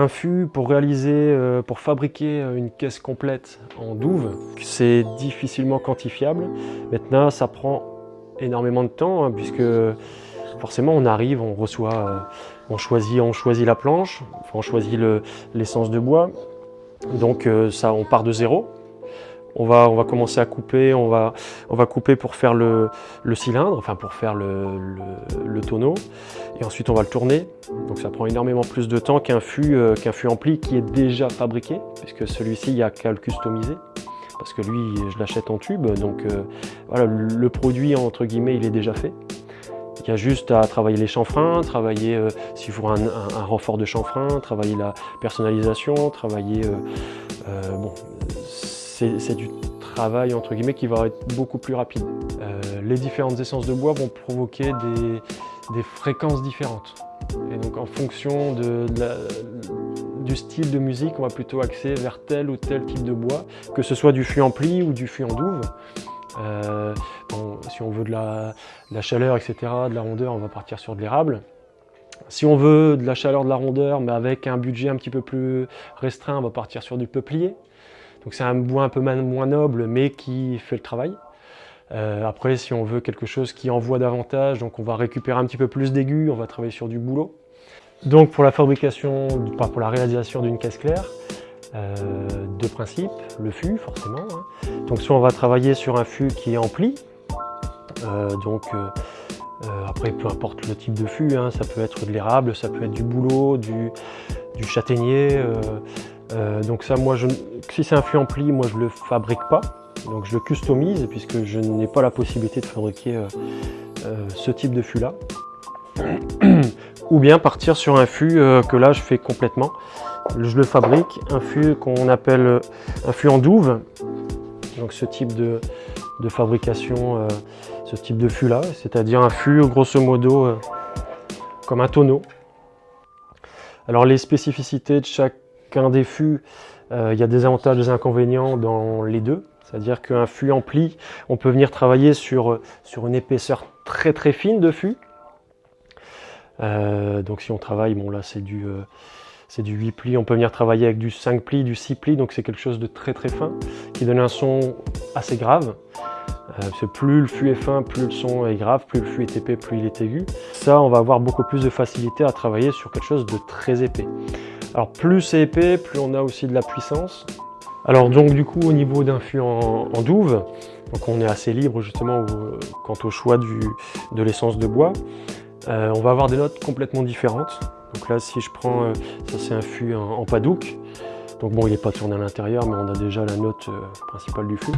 un fût pour réaliser, euh, pour fabriquer une caisse complète en douve, c'est difficilement quantifiable. Maintenant, ça prend énormément de temps hein, puisque forcément on arrive, on reçoit, euh, on choisit, on choisit la planche, on choisit l'essence de bois. Donc euh, ça, on part de zéro. On va, commencer à couper, on va, couper pour faire le, cylindre, enfin pour faire le, tonneau. Et ensuite on va le tourner. Donc ça prend énormément plus de temps qu'un fût, euh, qu'un fût ampli qui est déjà fabriqué, puisque celui-ci, il n'y a qu'à le customiser. Parce que lui, je l'achète en tube, donc voilà, le produit, entre guillemets, il est déjà fait. Il y a juste à travailler les chanfreins, travailler euh, s'il faut un, renfort de chanfrein, travailler la personnalisation, travailler... Euh, euh, bon, c'est du travail entre guillemets qui va être beaucoup plus rapide. les différentes essences de bois vont provoquer des, fréquences différentes. Et donc en fonction de, du style de musique, on va plutôt axer vers tel ou tel type de bois, que ce soit du fût ampli ou du fût en douve. Euh, si on veut de la, chaleur, etc., de la rondeur, on va partir sur de l'érable. Si on veut de la chaleur, de la rondeur, mais avec un budget un petit peu plus restreint, on va partir sur du peuplier. Donc c'est un bois un peu moins noble, mais qui fait le travail. Euh, après, si on veut quelque chose qui envoie davantage, donc on va récupérer un petit peu plus d'aigus, on va travailler sur du boulot. Donc pour la fabrication, pour la réalisation d'une caisse claire, euh, deux principes, le fût forcément. Hein. Donc soit on va travailler sur un fût qui est ampli, euh, donc après peu importe le type de fût, hein, ça peut être de l'érable, ça peut être du bouleau, du, châtaignier. Donc ça moi je, si c'est un fût ampli, moi je le fabrique pas, donc je le customise puisque je n'ai pas la possibilité de fabriquer ce type de fût là. Ou bien partir sur un fût que là je fais complètement je le fabrique, un fût qu'on appelle un fût en douve. Donc ce type de, fabrication, euh, ce type de fût là, c'est-à-dire un fût grosso modo euh, comme un tonneau. Alors les spécificités de chacun des fûts, euh, il y a des avantages et des inconvénients dans les deux. C'est-à-dire qu'un fût ampli, on peut venir travailler sur, sur une épaisseur très très fine de fût. donc si on travaille, bon là c'est du c'est du 8 plis, on peut venir travailler avec du 5 plis, du 6 plis, donc c'est quelque chose de très très fin, qui donne un son assez grave. Euh, plus le fût est fin, plus le son est grave, plus le fût est épais, plus il est aigu. Ça, on va avoir beaucoup plus de facilité à travailler sur quelque chose de très épais. Alors plus c'est épais, plus on a aussi de la puissance. Alors donc du coup au niveau d'un fût en, douve, donc on est assez libre justement quant au choix de l'essence de bois. Euh, on va avoir des notes complètement différentes. Donc là, si je prends, euh, ça c'est un fût en, padouk. Donc bon, il n'est pas tourné à l'intérieur, mais on a déjà la note euh, principale du fût.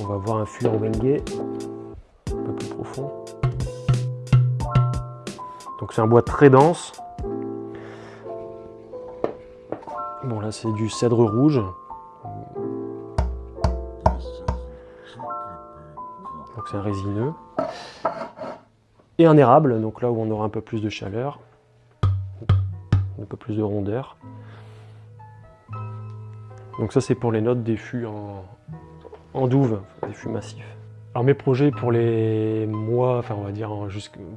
On va voir un fût en Wenge, Donc c'est un bois très dense. Bon là c'est du cèdre rouge. Donc c'est un résineux et un érable, donc là où on aura un peu plus de chaleur, un peu plus de rondeur. Donc ça c'est pour les notes des fûts en, douve, des fûts massifs. Alors mes projets pour les mois, enfin on va dire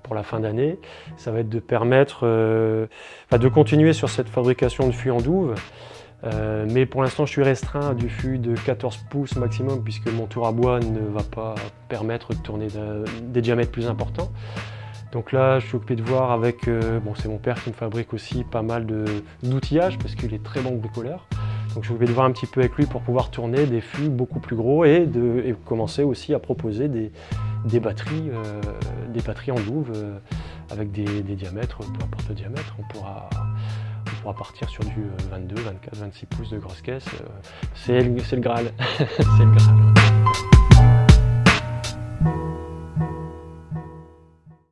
pour la fin d'année, ça va être de permettre euh, de continuer sur cette fabrication de fûts en douve, euh, mais pour l'instant je suis restreint à du fût de 14 pouces maximum puisque mon tour à bois ne va pas permettre de tourner des diamètres plus importants. Donc là, je suis occupé de voir avec, euh, bon c'est mon père qui me fabrique aussi pas mal d'outillage parce qu'il est très bon bricoleur. Donc je suis occupé de voir un petit peu avec lui pour pouvoir tourner des fûts beaucoup plus gros et, de, commencer aussi à proposer des, batteries, euh, des batteries en douve euh, avec des, diamètres, peu importe le diamètre, on pourra, on pourra partir sur du 22, 24, 26 pouces de grosse caisse. c'est le, le Graal. c'est le Graal.